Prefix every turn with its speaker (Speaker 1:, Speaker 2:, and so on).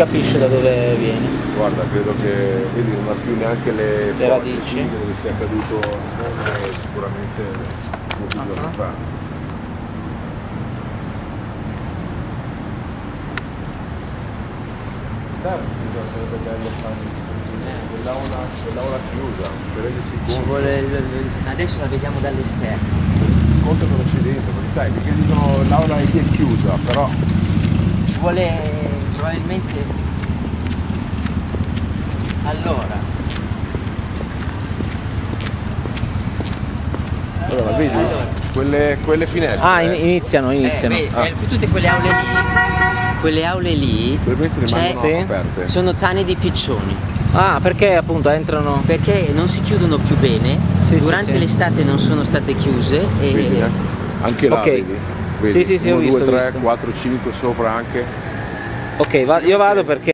Speaker 1: capisce da dove viene.
Speaker 2: Guarda, credo che vedi non ha più neanche le,
Speaker 1: Le radici.
Speaker 2: dove sia caduto il mondo sicuramente molti
Speaker 1: Ah,
Speaker 2: giorni fa. Certo, sarebbe bello fare quell'aula, quell'aula chiusa, per rendersi conto,
Speaker 3: vuole, adesso la vediamo dall'esterno.
Speaker 2: conto cosa c'è dentro, perché sai, perché dicono l'aula è chiusa, però
Speaker 3: Ci vuole probabilmente... Allora,
Speaker 2: allora vedi, quelle, quelle finestre,
Speaker 1: Ah,
Speaker 2: eh,
Speaker 1: iniziano,
Speaker 3: eh,
Speaker 1: iniziano.
Speaker 3: beh,
Speaker 2: Ah.
Speaker 3: eh, tutte quelle aule lì, quelle aule lì
Speaker 2: rimangono
Speaker 1: Sì.
Speaker 3: sono tane di piccioni.
Speaker 1: Ah, perché appunto entrano...
Speaker 3: perché non si chiudono più bene,
Speaker 1: Sì,
Speaker 3: durante
Speaker 1: sì.
Speaker 3: l'estate non sono state chiuse e
Speaker 2: Vedi, eh? Anche là,
Speaker 1: Ok.
Speaker 2: vedi? Vedi?
Speaker 1: Sì, sì, sì, ho
Speaker 2: 1,
Speaker 1: visto,
Speaker 2: 2,
Speaker 1: ho
Speaker 2: 3,
Speaker 1: visto.
Speaker 2: 4, 5 sopra anche.
Speaker 1: Ok, va- io vado perché...